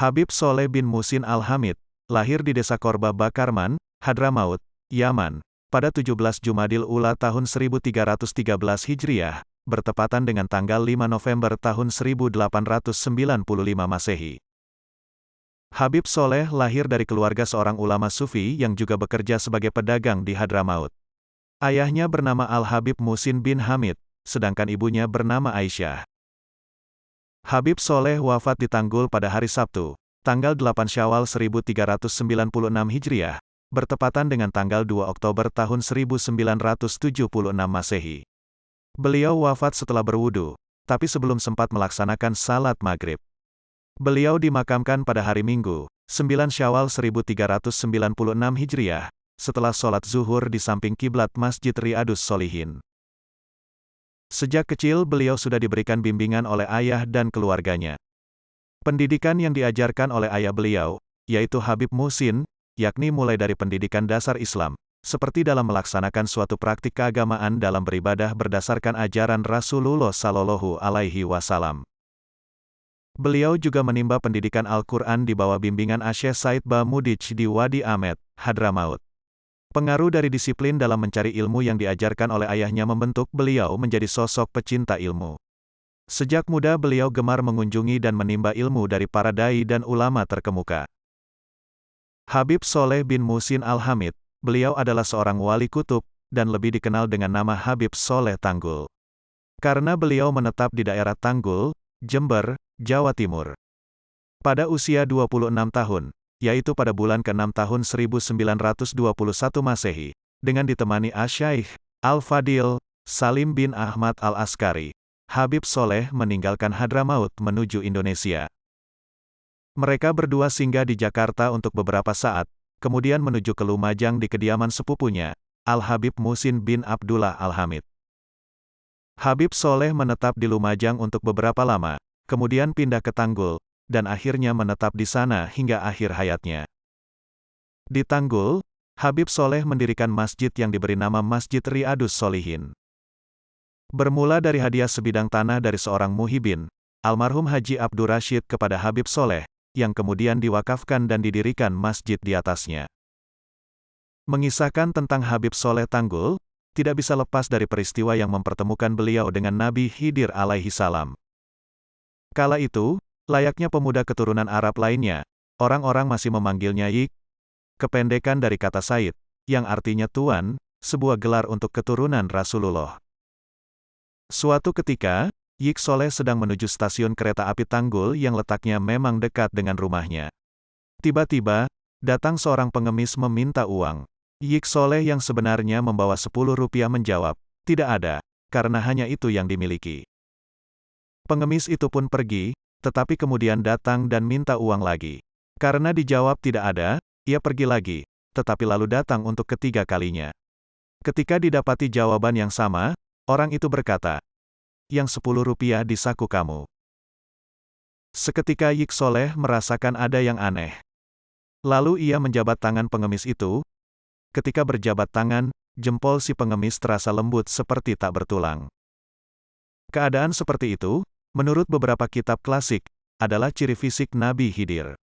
Habib Soleh bin Musin Al-Hamid, lahir di desa Korba Bakarman, Hadramaut, Yaman, pada 17 Jumadil Ula tahun 1313 Hijriah, bertepatan dengan tanggal 5 November tahun 1895 Masehi. Habib Soleh lahir dari keluarga seorang ulama sufi yang juga bekerja sebagai pedagang di Hadramaut. Ayahnya bernama Al-Habib Musin bin Hamid, sedangkan ibunya bernama Aisyah. Habib Soleh wafat di Tanggul pada hari Sabtu, tanggal 8 Syawal 1396 Hijriah, bertepatan dengan tanggal 2 Oktober tahun 1976 Masehi. Beliau wafat setelah berwudu, tapi sebelum sempat melaksanakan salat maghrib. Beliau dimakamkan pada hari Minggu, 9 Syawal 1396 Hijriah, setelah sholat zuhur di samping kiblat Masjid Riyadus Solihin. Sejak kecil beliau sudah diberikan bimbingan oleh ayah dan keluarganya. Pendidikan yang diajarkan oleh ayah beliau, yaitu Habib Musin, yakni mulai dari pendidikan dasar Islam, seperti dalam melaksanakan suatu praktik keagamaan dalam beribadah berdasarkan ajaran Rasulullah Sallallahu Alaihi Wasallam. Beliau juga menimba pendidikan Al-Quran di bawah bimbingan Asyeh Said Bamudij di Wadi Ahmed, Hadramaut. Pengaruh dari disiplin dalam mencari ilmu yang diajarkan oleh ayahnya membentuk beliau menjadi sosok pecinta ilmu. Sejak muda beliau gemar mengunjungi dan menimba ilmu dari para dai dan ulama terkemuka. Habib Soleh bin Musin Al-Hamid, beliau adalah seorang wali kutub, dan lebih dikenal dengan nama Habib Soleh Tanggul. Karena beliau menetap di daerah Tanggul, Jember, Jawa Timur. Pada usia 26 tahun, yaitu pada bulan ke-6 tahun 1921 Masehi, dengan ditemani Asyaikh, Al-Fadil, Salim bin Ahmad Al-Askari, Habib Soleh meninggalkan Hadramaut menuju Indonesia. Mereka berdua singgah di Jakarta untuk beberapa saat, kemudian menuju ke Lumajang di kediaman sepupunya, Al-Habib Musin bin Abdullah Al-Hamid. Habib Soleh menetap di Lumajang untuk beberapa lama, kemudian pindah ke Tanggul, dan akhirnya menetap di sana hingga akhir hayatnya. Di Tanggul, Habib Soleh mendirikan masjid yang diberi nama Masjid Riyadus Solihin. Bermula dari hadiah sebidang tanah dari seorang muhibin, almarhum Haji Abdur Rashid kepada Habib Soleh, yang kemudian diwakafkan dan didirikan masjid di atasnya. Mengisahkan tentang Habib Soleh Tanggul, tidak bisa lepas dari peristiwa yang mempertemukan beliau dengan Nabi Hidir alaihi salam. Kala itu, Layaknya pemuda keturunan Arab lainnya, orang-orang masih memanggilnya Yik, kependekan dari kata Said, yang artinya tuan, sebuah gelar untuk keturunan Rasulullah. Suatu ketika, Yik Soleh sedang menuju stasiun kereta api Tanggul yang letaknya memang dekat dengan rumahnya. Tiba-tiba, datang seorang pengemis meminta uang. Yik Soleh yang sebenarnya membawa 10 rupiah menjawab, tidak ada, karena hanya itu yang dimiliki. Pengemis itu pun pergi, tetapi kemudian datang dan minta uang lagi. Karena dijawab tidak ada, ia pergi lagi, tetapi lalu datang untuk ketiga kalinya. Ketika didapati jawaban yang sama, orang itu berkata, yang sepuluh rupiah di saku kamu. Seketika Yik Soleh merasakan ada yang aneh. Lalu ia menjabat tangan pengemis itu. Ketika berjabat tangan, jempol si pengemis terasa lembut seperti tak bertulang. Keadaan seperti itu, menurut beberapa kitab klasik, adalah ciri fisik Nabi Hidir.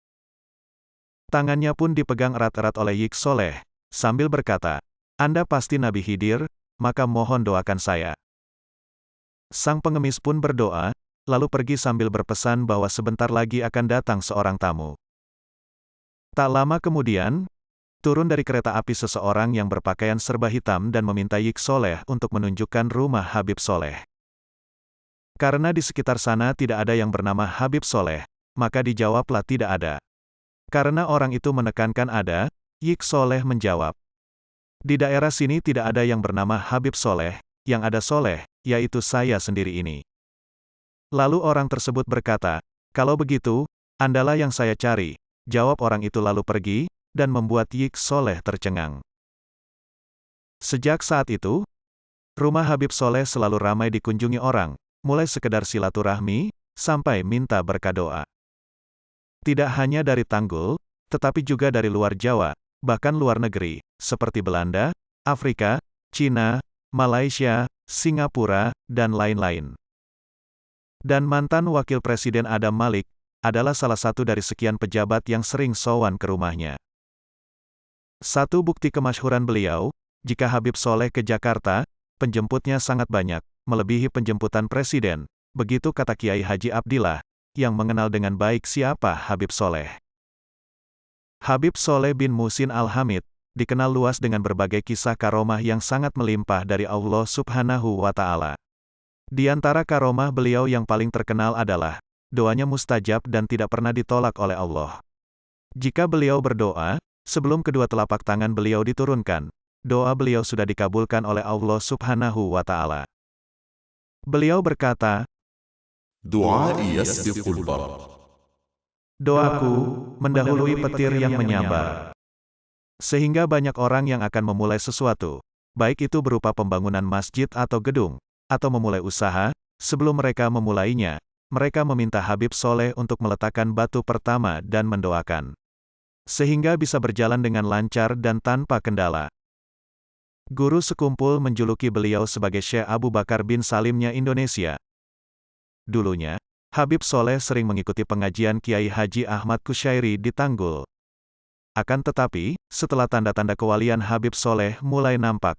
Tangannya pun dipegang erat-erat oleh Yik Soleh, sambil berkata, Anda pasti Nabi Hidir, maka mohon doakan saya. Sang pengemis pun berdoa, lalu pergi sambil berpesan bahwa sebentar lagi akan datang seorang tamu. Tak lama kemudian, turun dari kereta api seseorang yang berpakaian serba hitam dan meminta Yik Soleh untuk menunjukkan rumah Habib Soleh. Karena di sekitar sana tidak ada yang bernama Habib Soleh, maka dijawablah tidak ada. Karena orang itu menekankan ada, Yik Soleh menjawab. Di daerah sini tidak ada yang bernama Habib Soleh, yang ada Soleh, yaitu saya sendiri ini. Lalu orang tersebut berkata, kalau begitu, andalah yang saya cari, jawab orang itu lalu pergi, dan membuat Yik Soleh tercengang. Sejak saat itu, rumah Habib Soleh selalu ramai dikunjungi orang, mulai sekedar silaturahmi, sampai minta berkah doa. Tidak hanya dari Tanggul, tetapi juga dari luar Jawa, bahkan luar negeri, seperti Belanda, Afrika, Cina, Malaysia, Singapura, dan lain-lain. Dan mantan Wakil Presiden Adam Malik, adalah salah satu dari sekian pejabat yang sering sowan ke rumahnya. Satu bukti kemasyhuran beliau, jika Habib Soleh ke Jakarta, penjemputnya sangat banyak, melebihi penjemputan presiden, begitu kata Kiai Haji Abdillah, yang mengenal dengan baik siapa Habib Soleh. Habib Soleh bin Musin Al-Hamid, dikenal luas dengan berbagai kisah karomah yang sangat melimpah dari Allah subhanahu wa ta'ala. Di antara karomah beliau yang paling terkenal adalah, doanya mustajab dan tidak pernah ditolak oleh Allah. Jika beliau berdoa, sebelum kedua telapak tangan beliau diturunkan, doa beliau sudah dikabulkan oleh Allah subhanahu wa ta'ala. Beliau berkata, Doa Doaku mendahului petir yang menyambar. Sehingga banyak orang yang akan memulai sesuatu, baik itu berupa pembangunan masjid atau gedung, atau memulai usaha, sebelum mereka memulainya, mereka meminta Habib Soleh untuk meletakkan batu pertama dan mendoakan. Sehingga bisa berjalan dengan lancar dan tanpa kendala. Guru sekumpul menjuluki beliau sebagai Syekh Abu Bakar bin Salimnya Indonesia, Dulunya, Habib Soleh sering mengikuti pengajian Kiai Haji Ahmad Kusyairi di Tanggul. Akan tetapi, setelah tanda-tanda kewalian Habib Soleh mulai nampak,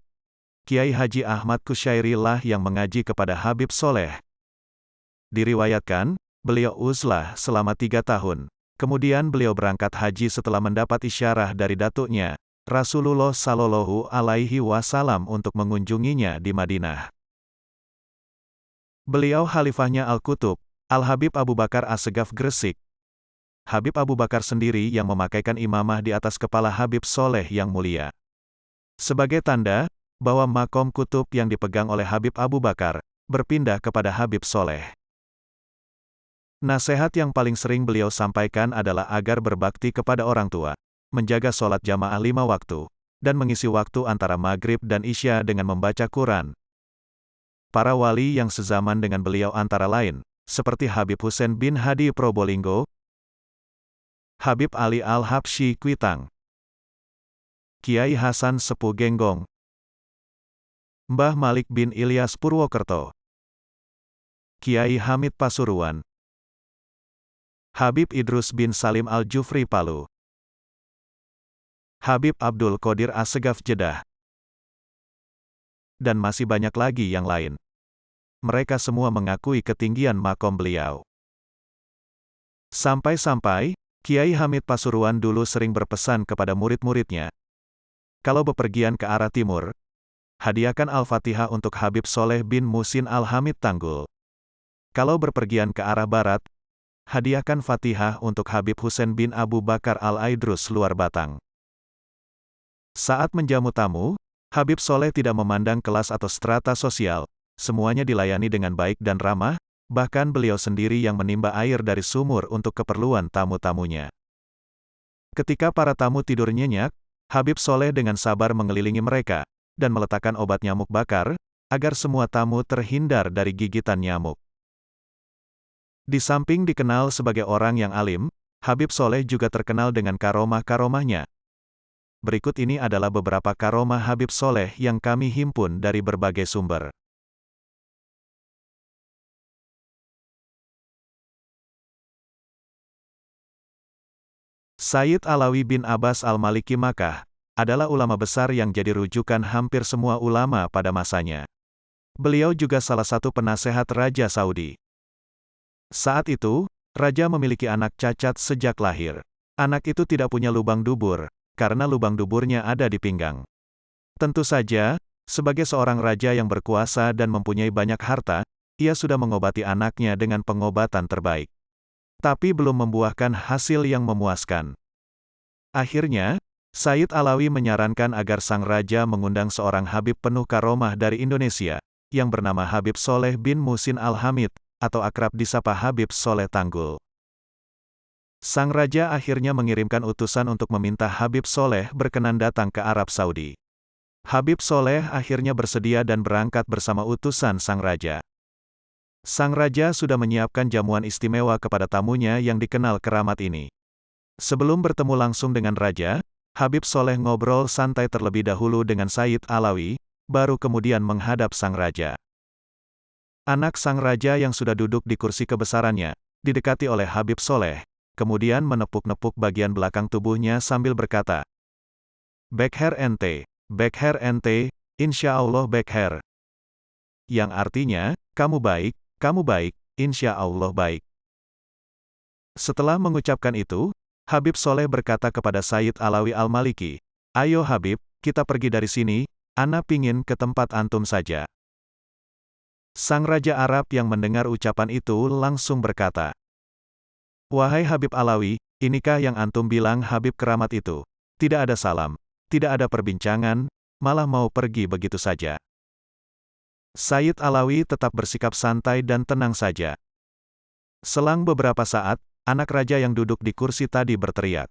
Kiai Haji Ahmad Kusyairi lah yang mengaji kepada Habib Soleh. Diriwayatkan, beliau uzlah selama tiga tahun. Kemudian beliau berangkat haji setelah mendapat isyarah dari datuknya, Rasulullah Sallallahu Alaihi Wasallam untuk mengunjunginya di Madinah. Beliau khalifahnya Al-Kutub, Al-Habib Abu Bakar As-Segaf Gresik. Habib Abu Bakar sendiri yang memakaikan imamah di atas kepala Habib Soleh yang mulia. Sebagai tanda, bahwa makom kutub yang dipegang oleh Habib Abu Bakar, berpindah kepada Habib Soleh. Nasihat yang paling sering beliau sampaikan adalah agar berbakti kepada orang tua, menjaga sholat jamaah lima waktu, dan mengisi waktu antara maghrib dan isya dengan membaca Quran, Para wali yang sezaman dengan beliau antara lain, seperti Habib Hussein bin Hadi Probolinggo, Habib Ali Al-Habsyi Kuitang, Kiai Hasan Sepuh Genggong, Mbah Malik bin Ilyas Purwokerto, Kiai Hamid Pasuruan, Habib Idrus bin Salim Al-Jufri Palu, Habib Abdul Qadir Assegaf Jeddah, dan masih banyak lagi yang lain. Mereka semua mengakui ketinggian makom beliau. Sampai-sampai, Kiai Hamid Pasuruan dulu sering berpesan kepada murid-muridnya. Kalau bepergian ke arah timur, hadiahkan Al-Fatihah untuk Habib Soleh bin Musin Al-Hamid Tanggul. Kalau berpergian ke arah barat, hadiahkan Fatihah untuk Habib Hussein bin Abu Bakar Al-Aidrus luar Batang. Saat menjamu tamu, Habib Soleh tidak memandang kelas atau strata sosial, semuanya dilayani dengan baik dan ramah, bahkan beliau sendiri yang menimba air dari sumur untuk keperluan tamu-tamunya. Ketika para tamu tidur nyenyak, Habib Soleh dengan sabar mengelilingi mereka, dan meletakkan obat nyamuk bakar, agar semua tamu terhindar dari gigitan nyamuk. Di samping dikenal sebagai orang yang alim, Habib Soleh juga terkenal dengan karomah-karomahnya, Berikut ini adalah beberapa karomah Habib Soleh yang kami himpun dari berbagai sumber. Sayyid Alawi bin Abbas al-Maliki Makkah, adalah ulama besar yang jadi rujukan hampir semua ulama pada masanya. Beliau juga salah satu penasehat Raja Saudi. Saat itu, Raja memiliki anak cacat sejak lahir. Anak itu tidak punya lubang dubur, karena lubang duburnya ada di pinggang. Tentu saja, sebagai seorang raja yang berkuasa dan mempunyai banyak harta, ia sudah mengobati anaknya dengan pengobatan terbaik. Tapi belum membuahkan hasil yang memuaskan. Akhirnya, Said Alawi menyarankan agar sang raja mengundang seorang Habib penuh karomah dari Indonesia, yang bernama Habib Soleh bin Musin Al-Hamid, atau akrab disapa Habib Soleh Tanggul. Sang raja akhirnya mengirimkan utusan untuk meminta Habib Soleh berkenan datang ke Arab Saudi. Habib Soleh akhirnya bersedia dan berangkat bersama utusan sang raja. Sang raja sudah menyiapkan jamuan istimewa kepada tamunya yang dikenal keramat ini. Sebelum bertemu langsung dengan raja, Habib Soleh ngobrol santai terlebih dahulu dengan Said Alawi, baru kemudian menghadap sang raja. Anak sang raja yang sudah duduk di kursi kebesarannya, didekati oleh Habib Soleh, kemudian menepuk-nepuk bagian belakang tubuhnya sambil berkata, Back hair ente, back hair ente, insya Allah back hair. Yang artinya, kamu baik, kamu baik, insya Allah baik. Setelah mengucapkan itu, Habib Soleh berkata kepada Sayyid Alawi Al-Maliki, Ayo Habib, kita pergi dari sini, Ana pingin ke tempat antum saja. Sang Raja Arab yang mendengar ucapan itu langsung berkata, Wahai Habib Alawi, inikah yang antum bilang Habib keramat itu? Tidak ada salam, tidak ada perbincangan, malah mau pergi begitu saja. Sayyid Alawi tetap bersikap santai dan tenang saja. Selang beberapa saat, anak raja yang duduk di kursi tadi berteriak.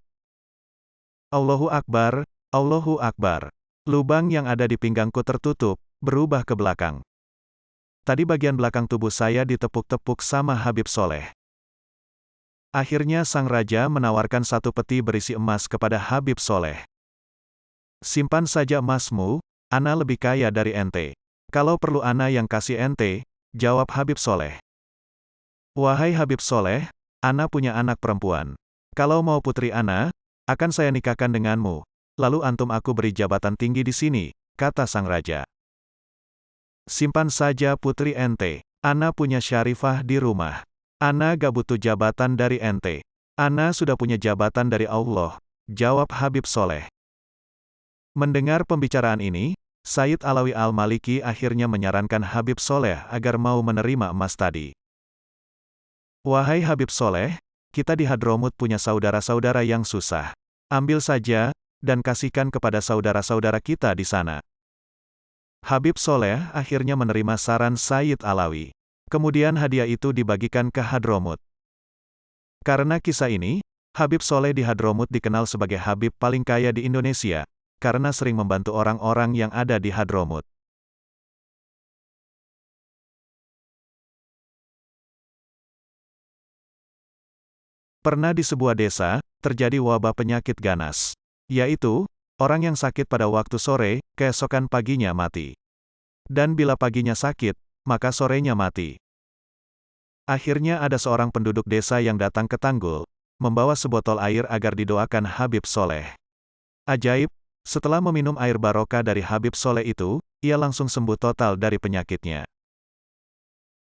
Allahu Akbar, Allahu Akbar. Lubang yang ada di pinggangku tertutup, berubah ke belakang. Tadi bagian belakang tubuh saya ditepuk-tepuk sama Habib Soleh. Akhirnya sang raja menawarkan satu peti berisi emas kepada Habib Soleh. Simpan saja emasmu, Ana lebih kaya dari ente. Kalau perlu Ana yang kasih ente, jawab Habib Soleh. Wahai Habib Soleh, Ana punya anak perempuan. Kalau mau putri Ana, akan saya nikahkan denganmu. Lalu antum aku beri jabatan tinggi di sini, kata sang raja. Simpan saja putri ente. Ana punya syarifah di rumah. Ana gak butuh jabatan dari ente. Ana sudah punya jabatan dari Allah, jawab Habib Soleh. Mendengar pembicaraan ini, Said Alawi Al-Maliki akhirnya menyarankan Habib Soleh agar mau menerima emas tadi. Wahai Habib Soleh, kita di Hadromut punya saudara-saudara yang susah. Ambil saja, dan kasihkan kepada saudara-saudara kita di sana. Habib Soleh akhirnya menerima saran Said Alawi. Kemudian hadiah itu dibagikan ke Hadromut. Karena kisah ini, Habib Soleh di Hadromut dikenal sebagai Habib paling kaya di Indonesia, karena sering membantu orang-orang yang ada di Hadromut. Pernah di sebuah desa, terjadi wabah penyakit ganas. Yaitu, orang yang sakit pada waktu sore, keesokan paginya mati. Dan bila paginya sakit, maka sorenya mati. Akhirnya ada seorang penduduk desa yang datang ke Tanggul, membawa sebotol air agar didoakan Habib Soleh. Ajaib, setelah meminum air barokah dari Habib Soleh itu, ia langsung sembuh total dari penyakitnya.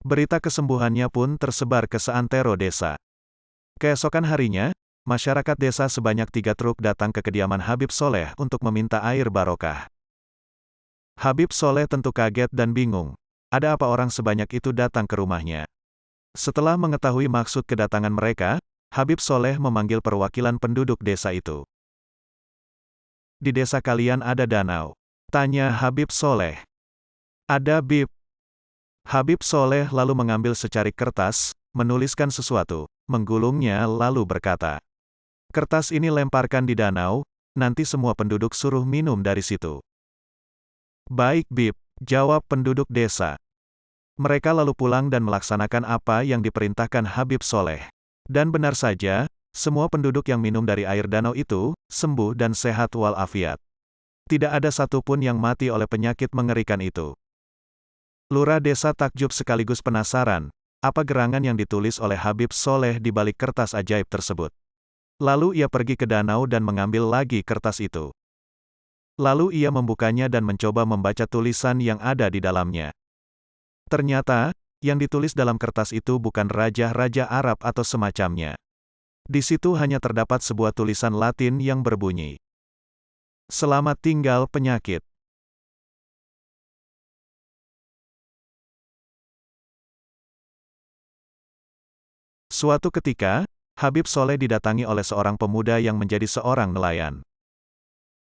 Berita kesembuhannya pun tersebar ke seantero desa. Keesokan harinya, masyarakat desa sebanyak tiga truk datang ke kediaman Habib Soleh untuk meminta air barokah. Habib Soleh tentu kaget dan bingung. Ada apa orang sebanyak itu datang ke rumahnya? Setelah mengetahui maksud kedatangan mereka, Habib Soleh memanggil perwakilan penduduk desa itu di desa kalian ada danau? Tanya Habib Soleh. Ada Bib. Habib Soleh lalu mengambil secari kertas, menuliskan sesuatu, menggulungnya lalu berkata. Kertas ini lemparkan di danau, nanti semua penduduk suruh minum dari situ. Baik Bib, jawab penduduk desa. Mereka lalu pulang dan melaksanakan apa yang diperintahkan Habib Soleh. Dan benar saja, semua penduduk yang minum dari air danau itu, sembuh dan sehat walafiat. Tidak ada satupun yang mati oleh penyakit mengerikan itu. Lurah desa takjub sekaligus penasaran, apa gerangan yang ditulis oleh Habib Soleh di balik kertas ajaib tersebut. Lalu ia pergi ke danau dan mengambil lagi kertas itu. Lalu ia membukanya dan mencoba membaca tulisan yang ada di dalamnya. Ternyata, yang ditulis dalam kertas itu bukan raja-raja Arab atau semacamnya. Di situ hanya terdapat sebuah tulisan Latin yang berbunyi, Selamat tinggal penyakit. Suatu ketika, Habib Soleh didatangi oleh seorang pemuda yang menjadi seorang nelayan.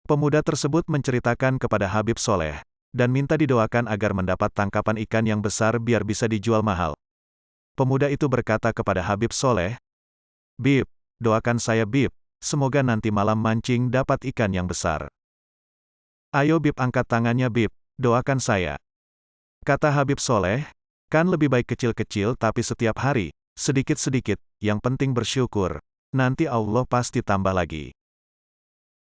Pemuda tersebut menceritakan kepada Habib Soleh, dan minta didoakan agar mendapat tangkapan ikan yang besar biar bisa dijual mahal. Pemuda itu berkata kepada Habib Soleh, Bib, doakan saya Bib, semoga nanti malam mancing dapat ikan yang besar. Ayo Bib angkat tangannya Bib, doakan saya. Kata Habib Soleh, kan lebih baik kecil-kecil tapi setiap hari, sedikit-sedikit, yang penting bersyukur, nanti Allah pasti tambah lagi.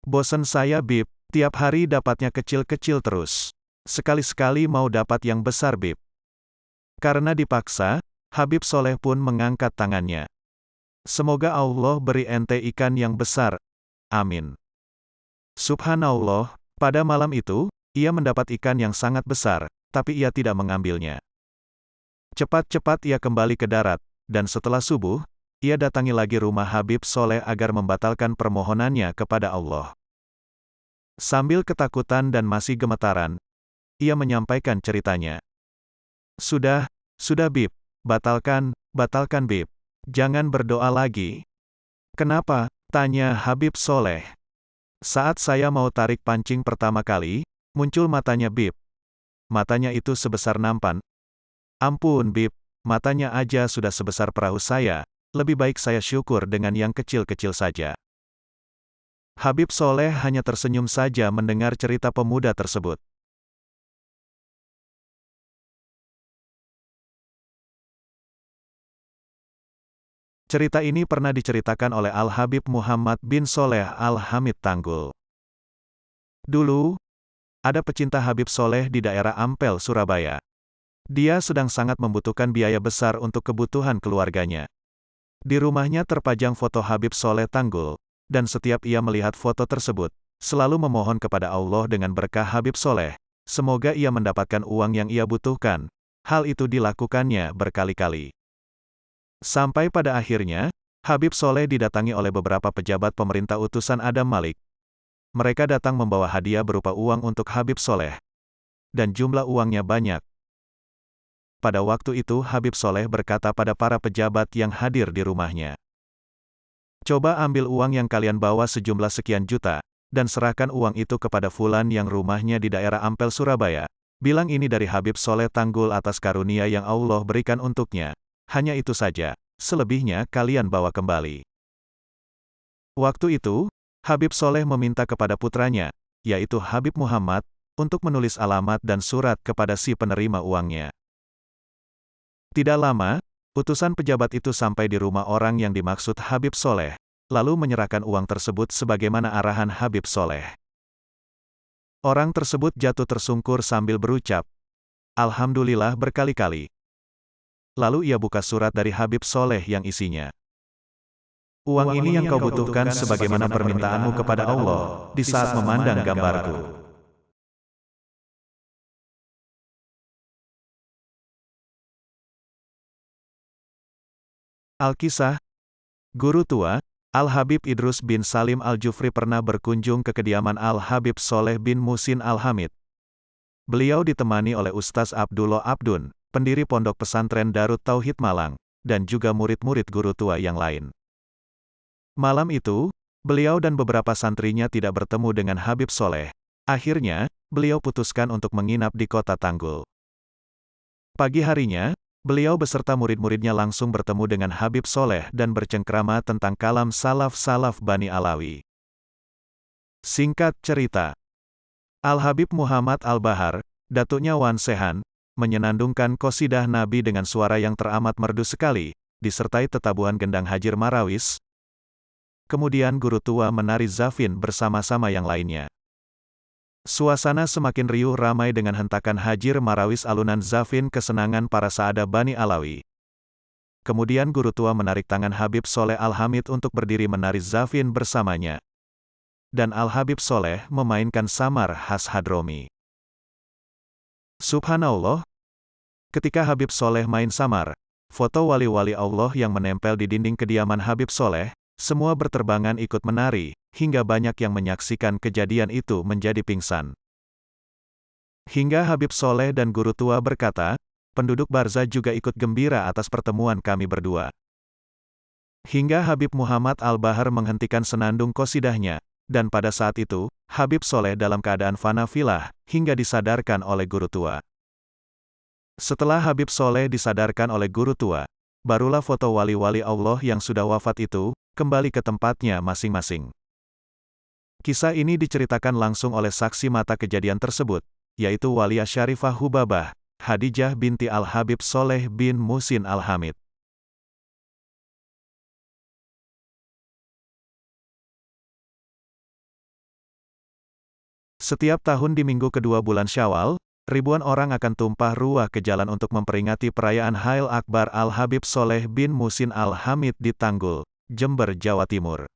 Bosan saya Bib, tiap hari dapatnya kecil-kecil terus. Sekali-sekali mau dapat yang besar Bib. Karena dipaksa, Habib Soleh pun mengangkat tangannya. Semoga Allah beri ente ikan yang besar. Amin. Subhanallah, pada malam itu, ia mendapat ikan yang sangat besar, tapi ia tidak mengambilnya. Cepat-cepat ia kembali ke darat, dan setelah subuh, ia datangi lagi rumah Habib Soleh agar membatalkan permohonannya kepada Allah. Sambil ketakutan dan masih gemetaran, ia menyampaikan ceritanya. Sudah, sudah Bib, batalkan, batalkan Bib. Jangan berdoa lagi. Kenapa? Tanya Habib Soleh. Saat saya mau tarik pancing pertama kali, muncul matanya Bib. Matanya itu sebesar nampan. Ampun Bib, matanya aja sudah sebesar perahu saya, lebih baik saya syukur dengan yang kecil-kecil saja. Habib Soleh hanya tersenyum saja mendengar cerita pemuda tersebut. Cerita ini pernah diceritakan oleh Al-Habib Muhammad bin Soleh Al-Hamid Tanggul. Dulu, ada pecinta Habib Soleh di daerah Ampel, Surabaya. Dia sedang sangat membutuhkan biaya besar untuk kebutuhan keluarganya. Di rumahnya terpajang foto Habib Soleh Tanggul, dan setiap ia melihat foto tersebut, selalu memohon kepada Allah dengan berkah Habib Soleh, semoga ia mendapatkan uang yang ia butuhkan. Hal itu dilakukannya berkali-kali. Sampai pada akhirnya, Habib Soleh didatangi oleh beberapa pejabat pemerintah utusan Adam Malik. Mereka datang membawa hadiah berupa uang untuk Habib Soleh. Dan jumlah uangnya banyak. Pada waktu itu Habib Soleh berkata pada para pejabat yang hadir di rumahnya. Coba ambil uang yang kalian bawa sejumlah sekian juta, dan serahkan uang itu kepada Fulan yang rumahnya di daerah Ampel Surabaya. Bilang ini dari Habib Soleh Tanggul atas karunia yang Allah berikan untuknya. Hanya itu saja, selebihnya kalian bawa kembali. Waktu itu, Habib Soleh meminta kepada putranya, yaitu Habib Muhammad, untuk menulis alamat dan surat kepada si penerima uangnya. Tidak lama, utusan pejabat itu sampai di rumah orang yang dimaksud Habib Soleh, lalu menyerahkan uang tersebut sebagaimana arahan Habib Soleh. Orang tersebut jatuh tersungkur sambil berucap, Alhamdulillah berkali-kali, Lalu ia buka surat dari Habib Soleh yang isinya. Uang ini yang kau butuhkan sebagaimana permintaanmu kepada Allah, di saat memandang gambarku. Al-Kisah Guru tua, Al-Habib Idrus bin Salim Al-Jufri pernah berkunjung ke kediaman Al-Habib Soleh bin Musin Al-Hamid. Beliau ditemani oleh Ustaz Abdullah Abdun, pendiri Pondok Pesantren Darut Tauhid Malang, dan juga murid-murid guru tua yang lain. Malam itu, beliau dan beberapa santrinya tidak bertemu dengan Habib Soleh. Akhirnya, beliau putuskan untuk menginap di kota Tanggul. Pagi harinya, beliau beserta murid-muridnya langsung bertemu dengan Habib Soleh dan bercengkrama tentang kalam salaf-salaf Bani Alawi. Singkat cerita, Al-Habib Muhammad Al-Bahar, datuknya Wan Sehan, menyenandungkan kosidah Nabi dengan suara yang teramat merdu sekali, disertai tetabuhan gendang Hajir Marawis. Kemudian guru tua menari Zafin bersama-sama yang lainnya. Suasana semakin riuh ramai dengan hentakan Hajir Marawis alunan Zafin kesenangan para saada Bani Alawi. Kemudian guru tua menarik tangan Habib Soleh Al-Hamid untuk berdiri menari Zafin bersamanya. Dan Al-Habib Soleh memainkan samar khas Hadromi. Subhanallah, ketika Habib Soleh main samar, foto wali-wali Allah yang menempel di dinding kediaman Habib Soleh, semua berterbangan ikut menari, hingga banyak yang menyaksikan kejadian itu menjadi pingsan. Hingga Habib Soleh dan guru tua berkata, penduduk Barza juga ikut gembira atas pertemuan kami berdua. Hingga Habib Muhammad Al-Bahar menghentikan senandung kosidahnya, dan pada saat itu, Habib Soleh dalam keadaan fana filah, hingga disadarkan oleh guru tua. Setelah Habib Soleh disadarkan oleh guru tua, barulah foto wali-wali Allah yang sudah wafat itu, kembali ke tempatnya masing-masing. Kisah ini diceritakan langsung oleh saksi mata kejadian tersebut, yaitu Walia Syarifah Hubabah, Hadijah binti Al-Habib Soleh bin Musin Al-Hamid. Setiap tahun di minggu kedua bulan Syawal, ribuan orang akan tumpah ruah ke jalan untuk memperingati perayaan Hail Akbar Al-Habib Soleh bin Musin Al-Hamid di Tanggul, Jember, Jawa Timur.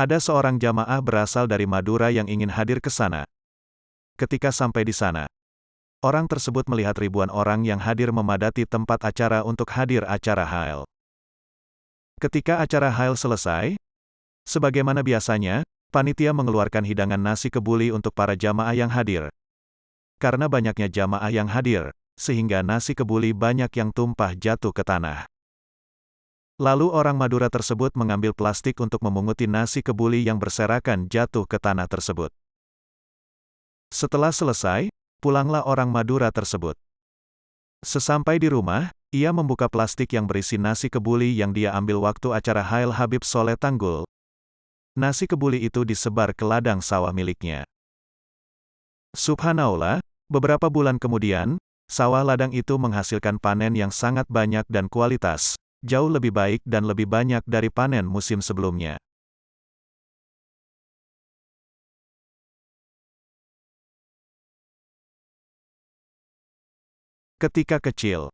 Ada seorang jamaah berasal dari Madura yang ingin hadir ke sana. Ketika sampai di sana, orang tersebut melihat ribuan orang yang hadir memadati tempat acara untuk hadir acara Hail. Ketika acara Hail selesai, sebagaimana biasanya, panitia mengeluarkan hidangan nasi kebuli untuk para jamaah yang hadir. Karena banyaknya jamaah yang hadir, sehingga nasi kebuli banyak yang tumpah jatuh ke tanah. Lalu orang Madura tersebut mengambil plastik untuk memunguti nasi kebuli yang berserakan jatuh ke tanah tersebut. Setelah selesai, pulanglah orang Madura tersebut. Sesampai di rumah, ia membuka plastik yang berisi nasi kebuli yang dia ambil waktu acara Hail Habib Soleh Tanggul. Nasi kebuli itu disebar ke ladang sawah miliknya. Subhanallah, beberapa bulan kemudian, sawah ladang itu menghasilkan panen yang sangat banyak dan kualitas, jauh lebih baik dan lebih banyak dari panen musim sebelumnya. Ketika kecil,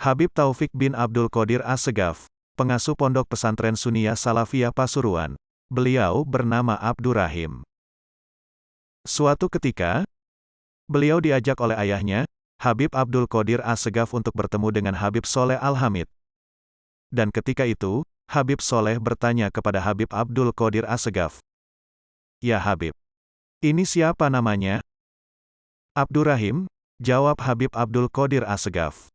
Habib Taufik bin Abdul Qadir Assegaf, pengasuh pondok pesantren Sunia Salafiyah Pasuruan, beliau bernama Abdurrahim. Suatu ketika, beliau diajak oleh ayahnya, Habib Abdul Qadir Assegaf untuk bertemu dengan Habib Soleh Al-Hamid, dan ketika itu, Habib Soleh bertanya kepada Habib Abdul Qadir Assegaf. Ya Habib. Ini siapa namanya? Abdurrahim, jawab Habib Abdul Qadir Assegaf.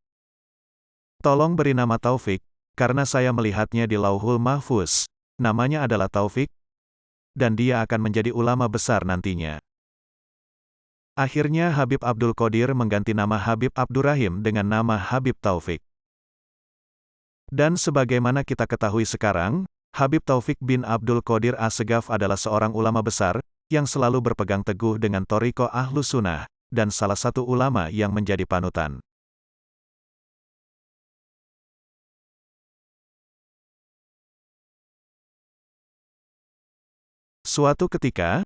Tolong beri nama Taufik, karena saya melihatnya di Lauhul Mahfuz. Namanya adalah Taufik, dan dia akan menjadi ulama besar nantinya. Akhirnya Habib Abdul Qadir mengganti nama Habib Abdurrahim dengan nama Habib Taufik. Dan sebagaimana kita ketahui sekarang, Habib Taufik bin Abdul Qadir Assegaf adalah seorang ulama besar, yang selalu berpegang teguh dengan Toriko Ahlu Sunnah, dan salah satu ulama yang menjadi panutan. Suatu ketika,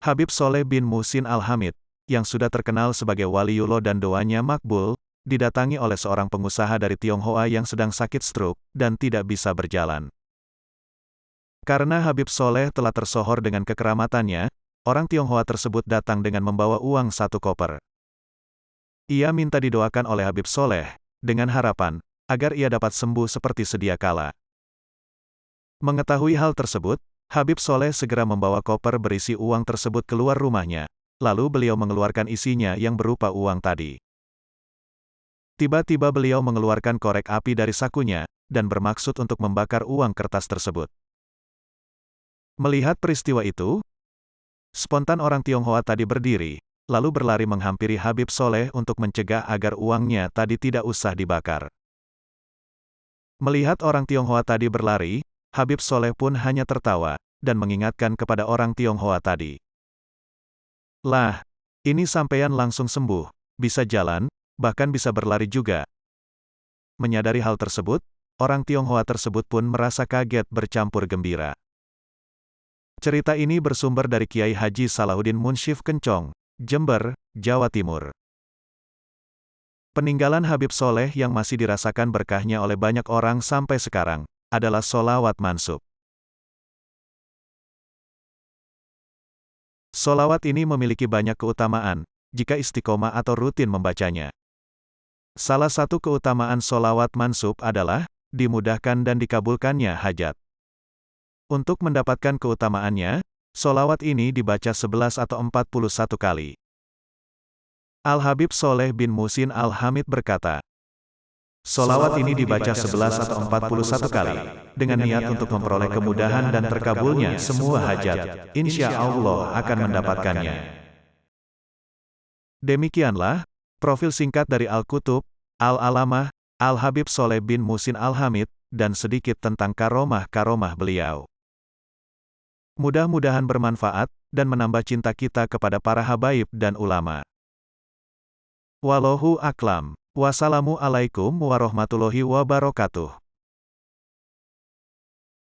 Habib Soleh bin Musin Al-Hamid, yang sudah terkenal sebagai waliullah dan doanya makbul, didatangi oleh seorang pengusaha dari Tionghoa yang sedang sakit stroke, dan tidak bisa berjalan. Karena Habib Soleh telah tersohor dengan kekeramatannya, orang Tionghoa tersebut datang dengan membawa uang satu koper. Ia minta didoakan oleh Habib Soleh, dengan harapan, agar ia dapat sembuh seperti sedia kala. Mengetahui hal tersebut, Habib Soleh segera membawa koper berisi uang tersebut keluar rumahnya, lalu beliau mengeluarkan isinya yang berupa uang tadi. Tiba-tiba beliau mengeluarkan korek api dari sakunya, dan bermaksud untuk membakar uang kertas tersebut. Melihat peristiwa itu, spontan orang Tionghoa tadi berdiri, lalu berlari menghampiri Habib Soleh untuk mencegah agar uangnya tadi tidak usah dibakar. Melihat orang Tionghoa tadi berlari, Habib Soleh pun hanya tertawa, dan mengingatkan kepada orang Tionghoa tadi. Lah, ini sampeyan langsung sembuh, bisa jalan, bahkan bisa berlari juga. Menyadari hal tersebut, orang Tionghoa tersebut pun merasa kaget bercampur gembira. Cerita ini bersumber dari Kiai Haji Salahuddin Munshif Kencong, Jember, Jawa Timur. Peninggalan Habib Soleh yang masih dirasakan berkahnya oleh banyak orang sampai sekarang, adalah solawat mansub. Solawat ini memiliki banyak keutamaan, jika istiqomah atau rutin membacanya. Salah satu keutamaan solawat mansub adalah, dimudahkan dan dikabulkannya hajat. Untuk mendapatkan keutamaannya, solawat ini dibaca 11 atau 41 kali. Al-Habib Soleh bin Musin Al-Hamid berkata, Solawat ini dibaca 11 atau 41 kali, dengan niat untuk memperoleh kemudahan dan terkabulnya semua hajat, insya Allah akan mendapatkannya. Demikianlah, Profil singkat dari Al-Kutub, Al-Alamah, Al-Habib Soleh bin Musin Al-Hamid, dan sedikit tentang karomah-karomah beliau. Mudah-mudahan bermanfaat, dan menambah cinta kita kepada para habaib dan ulama. Wallahu aklam. Wassalamualaikum warahmatullahi wabarakatuh.